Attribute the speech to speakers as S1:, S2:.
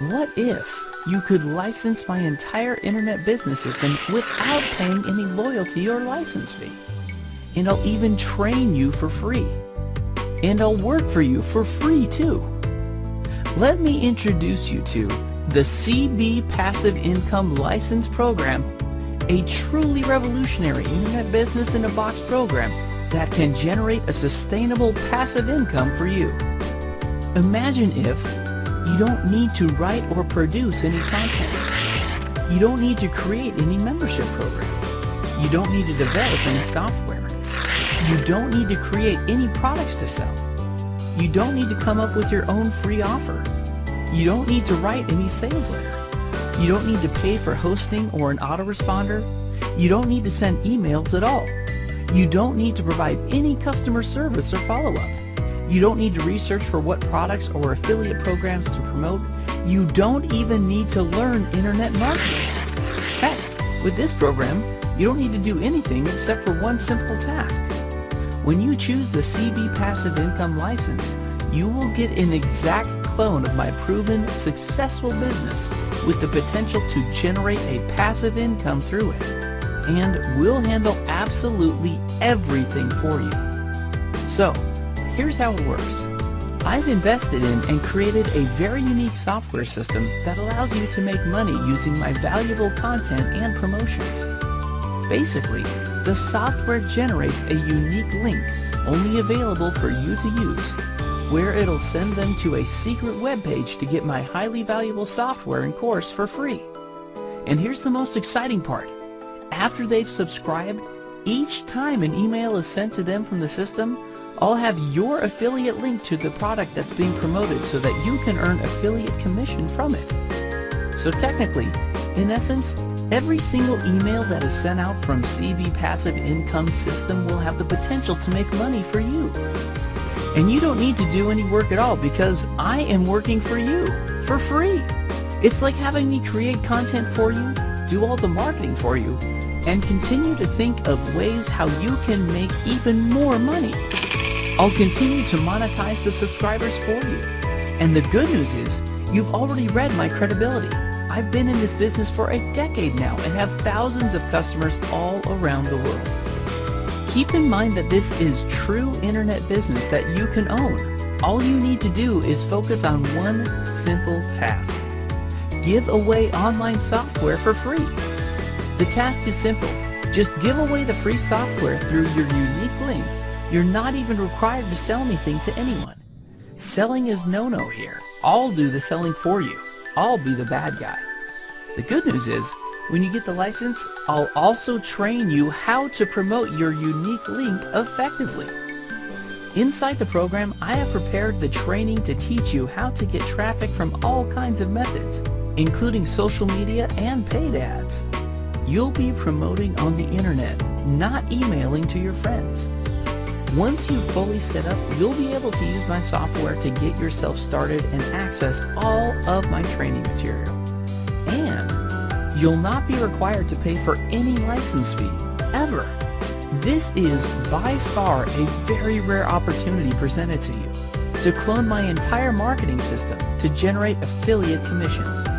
S1: What if you could license my entire internet business system without paying any loyalty or license fee? And I'll even train you for free. And I'll work for you for free too. Let me introduce you to the CB Passive Income License Program, a truly revolutionary internet business in a box program that can generate a sustainable passive income for you. Imagine if you don't need to write or produce any content. You don't need to create any membership program. You don't need to develop any software. You don't need to create any products to sell. You don't need to come up with your own free offer. You don't need to write any sales letter. You don't need to pay for hosting or an autoresponder. You don't need to send emails at all. You don't need to provide any customer service or follow-up. You don't need to research for what products or affiliate programs to promote. You don't even need to learn internet marketing. Heck, with this program, you don't need to do anything except for one simple task. When you choose the CB Passive Income license, you will get an exact clone of my proven, successful business with the potential to generate a passive income through it. And we'll handle absolutely everything for you. So, Here's how it works. I've invested in and created a very unique software system that allows you to make money using my valuable content and promotions. Basically, the software generates a unique link only available for you to use, where it'll send them to a secret web page to get my highly valuable software and course for free. And here's the most exciting part. After they've subscribed, each time an email is sent to them from the system, I'll have your affiliate link to the product that's being promoted so that you can earn affiliate commission from it. So technically, in essence, every single email that is sent out from CB Passive Income System will have the potential to make money for you. And you don't need to do any work at all because I am working for you for free. It's like having me create content for you, do all the marketing for you, and continue to think of ways how you can make even more money. I'll continue to monetize the subscribers for you. And the good news is, you've already read my credibility. I've been in this business for a decade now and have thousands of customers all around the world. Keep in mind that this is true internet business that you can own. All you need to do is focus on one simple task. Give away online software for free. The task is simple. Just give away the free software through your unique link you're not even required to sell anything to anyone. Selling is no-no here. I'll do the selling for you. I'll be the bad guy. The good news is, when you get the license, I'll also train you how to promote your unique link effectively. Inside the program, I have prepared the training to teach you how to get traffic from all kinds of methods, including social media and paid ads. You'll be promoting on the internet, not emailing to your friends. Once you've fully set up, you'll be able to use my software to get yourself started and access all of my training material. And you'll not be required to pay for any license fee, ever. This is by far a very rare opportunity presented to you to clone my entire marketing system to generate affiliate commissions.